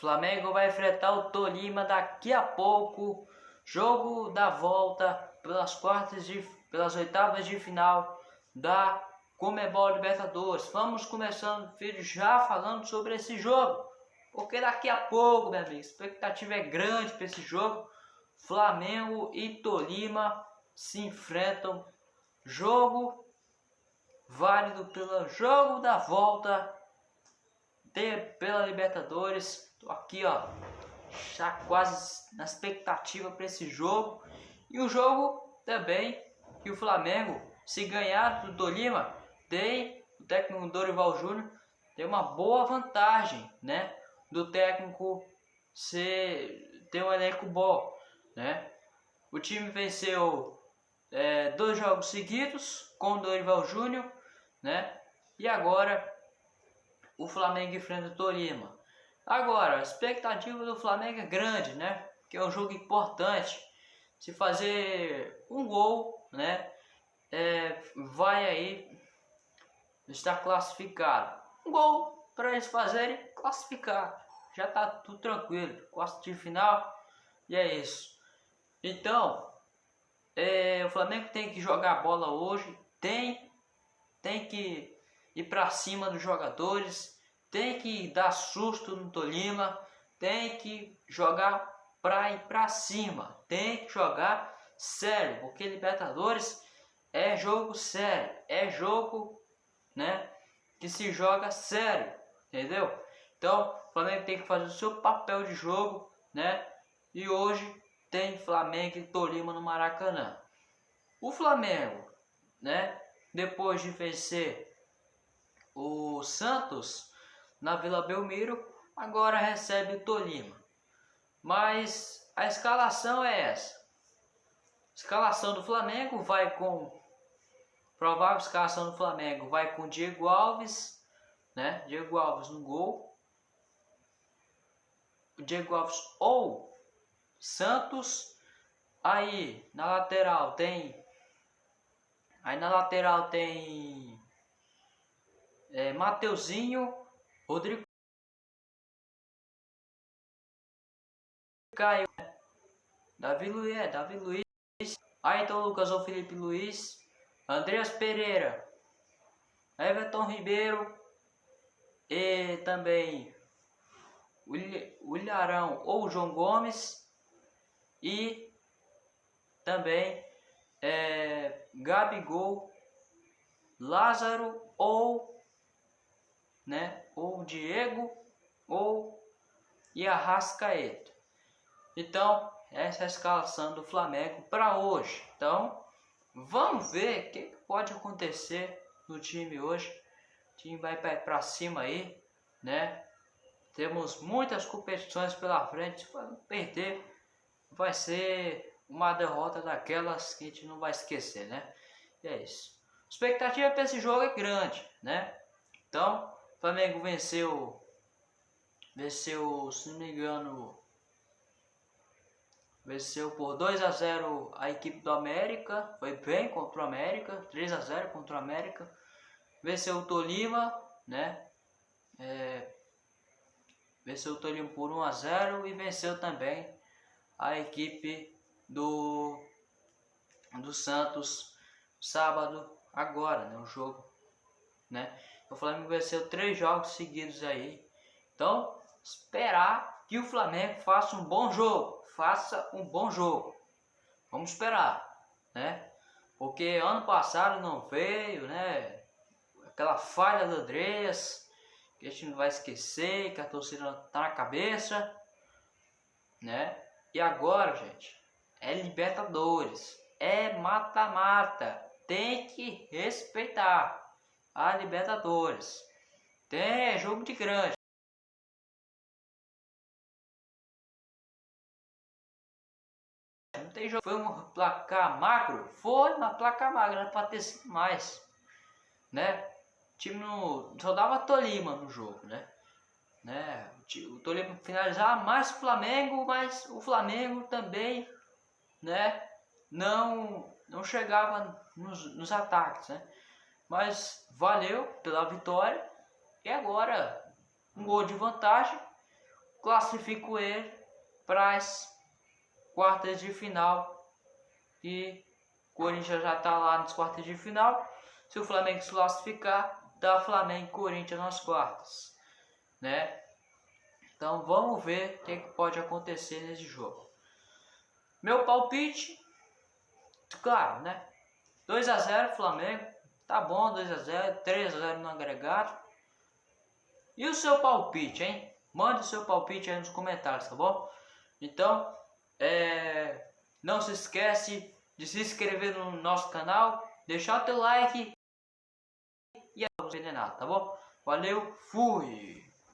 Flamengo vai enfrentar o Tolima daqui a pouco. Jogo da volta pelas quartas de pelas oitavas de final da Comebol Libertadores. Vamos começando o vídeo já falando sobre esse jogo. Porque daqui a pouco, meu amigo, a expectativa é grande para esse jogo. Flamengo e Tolima se enfrentam. Jogo válido pelo jogo da volta de, pela Libertadores. Tô aqui, ó, já quase na expectativa para esse jogo. E o jogo também que o Flamengo, se ganhar do Tolima, tem o técnico Dorival Júnior tem uma boa vantagem, né? Do técnico ser ter um elenco bom, né? O time venceu é, dois jogos seguidos com o Dorival Júnior, né? E agora o Flamengo enfrenta o Tolima. Agora, a expectativa do Flamengo é grande, né? Que é um jogo importante. Se fazer um gol, né? É, vai aí estar classificado. Um gol para eles fazerem classificar. Já tá tudo tranquilo. Quarto de final e é isso. Então, é, o Flamengo tem que jogar bola hoje. Tem tem que ir para cima dos jogadores, tem que dar susto no Tolima, tem que jogar para ir para cima, tem que jogar sério, porque Libertadores é jogo sério, é jogo, né, que se joga sério, entendeu? Então, o Flamengo tem que fazer o seu papel de jogo, né? E hoje tem Flamengo e Tolima no Maracanã. O Flamengo, né, depois de vencer o Santos na Vila Belmiro, agora recebe o Tolima. Mas a escalação é essa. Escalação do Flamengo vai com provável escalação do Flamengo vai com Diego Alves, né? Diego Alves no gol. Diego Alves ou Santos. Aí na lateral tem Aí na lateral tem é, Mateuzinho, Rodrigo Caio, Davi Luiz, é, Davi Luiz, Ayrton Lucas ou Felipe Luiz, Andreas Pereira, Everton Ribeiro. E também o ou João Gomes. E também é, Gabigol, Lázaro ou, né, ou Diego ou Arrascaeta. Então, essa é a escalação do Flamengo para hoje. Então, vamos ver o que pode acontecer no time hoje. O time vai para cima aí, né? Temos muitas competições pela frente. Se perder, vai ser uma derrota daquelas que a gente não vai esquecer, né? E é isso. A expectativa para esse jogo é grande, né? Então, Flamengo venceu, venceu, se não me engano, venceu por 2 a 0 a equipe do América, foi bem contra o América, 3 a 0 contra o América. Venceu o Tolima, né? É, venceu o Tolima por 1 a 0 e venceu também a equipe do, do Santos sábado agora, né, o jogo, né? O Flamengo venceu três jogos seguidos aí. Então, esperar que o Flamengo faça um bom jogo, faça um bom jogo. Vamos esperar, né? Porque ano passado não veio, né? Aquela falha do Andreas, que a gente não vai esquecer, que a torcida tá na cabeça, né? E agora, gente, é Libertadores, é mata-mata, tem que respeitar a Libertadores. Tem jogo de grande. Não tem jogo. Foi um placar magro? Foi uma placa magra, para ter sido mais. Né? O time no, só dava Tolima no jogo, né? né? O Tolima finalizava mais o Flamengo, mas o Flamengo também né, não, não chegava nos, nos ataques, né? Mas valeu pela vitória e agora um gol de vantagem. classifico ele para as quartas de final e o Corinthians já está lá nas quartas de final. Se o Flamengo se classificar, dá Flamengo e Corinthians nas quartas, né? Então vamos ver o que, que pode acontecer nesse jogo. Meu palpite, claro, né? 2 a 0 Flamengo, tá bom, 2 a 0, 3 a 0 no agregado. E o seu palpite, hein? Mande o seu palpite aí nos comentários, tá bom? Então, é, não se esquece de se inscrever no nosso canal, deixar o teu like e não tá bom? Valeu, fui!